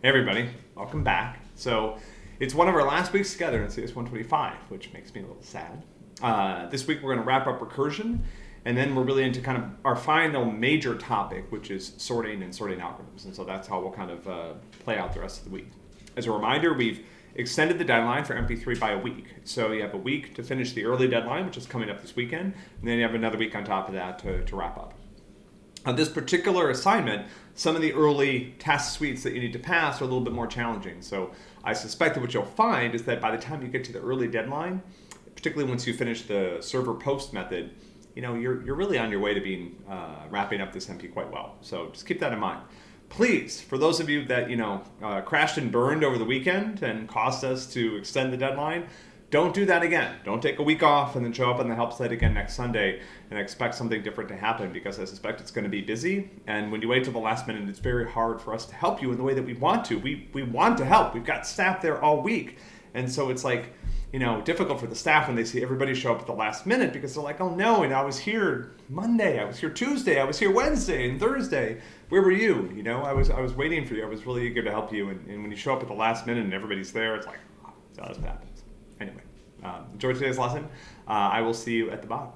Hey everybody, welcome back. So it's one of our last weeks together in CS 125, which makes me a little sad. Uh, this week we're going to wrap up recursion, and then we're really into kind of our final major topic, which is sorting and sorting algorithms. And so that's how we'll kind of uh, play out the rest of the week. As a reminder, we've extended the deadline for MP3 by a week. So you have a week to finish the early deadline, which is coming up this weekend, and then you have another week on top of that to, to wrap up. On this particular assignment, some of the early task suites that you need to pass are a little bit more challenging. So I suspect that what you'll find is that by the time you get to the early deadline, particularly once you finish the server post method, you know, you're, you're really on your way to being uh, wrapping up this MP quite well. So just keep that in mind. Please, for those of you that, you know, uh, crashed and burned over the weekend and caused us to extend the deadline, don't do that again. Don't take a week off and then show up on the help site again next Sunday and expect something different to happen because I suspect it's going to be busy. And when you wait till the last minute, it's very hard for us to help you in the way that we want to. We, we want to help. We've got staff there all week. And so it's like, you know, difficult for the staff when they see everybody show up at the last minute because they're like, oh no, and I was here Monday, I was here Tuesday, I was here Wednesday and Thursday. Where were you? You know, I was I was waiting for you. I was really eager to help you. And, and when you show up at the last minute and everybody's there, it's like, ah, oh, that's what happens. Anyway, um, enjoy today's lesson. Uh, I will see you at the bottom.